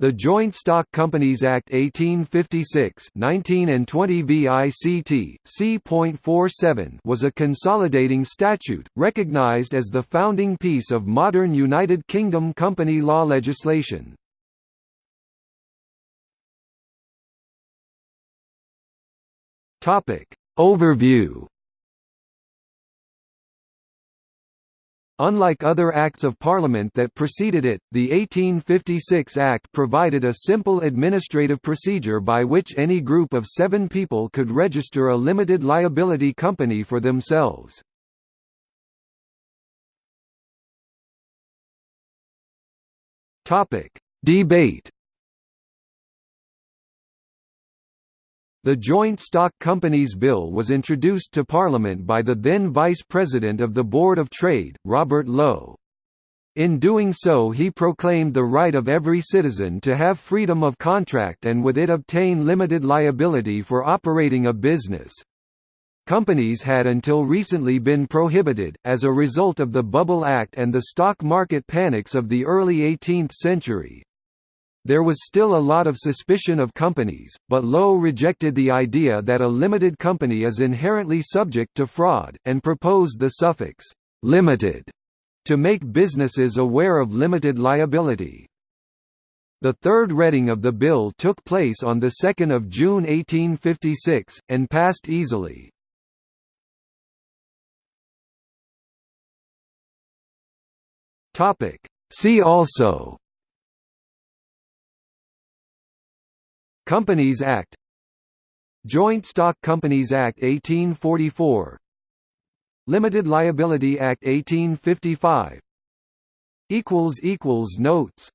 The Joint Stock Companies Act 1856 19 and 20 VICT, C.47 was a consolidating statute, recognised as the founding piece of modern United Kingdom company law legislation. Overview Unlike other Acts of Parliament that preceded it, the 1856 Act provided a simple administrative procedure by which any group of seven people could register a limited liability company for themselves. Debate The Joint Stock Companies Bill was introduced to Parliament by the then Vice President of the Board of Trade, Robert Lowe. In doing so he proclaimed the right of every citizen to have freedom of contract and with it obtain limited liability for operating a business. Companies had until recently been prohibited, as a result of the Bubble Act and the stock market panics of the early 18th century. There was still a lot of suspicion of companies, but Lowe rejected the idea that a limited company is inherently subject to fraud, and proposed the suffix, "'limited' to make businesses aware of limited liability. The third reading of the bill took place on 2 June 1856, and passed easily. See also Companies Act. Joint Stock Companies Act 1844 Limited Liability Act 1855 equals equals Notes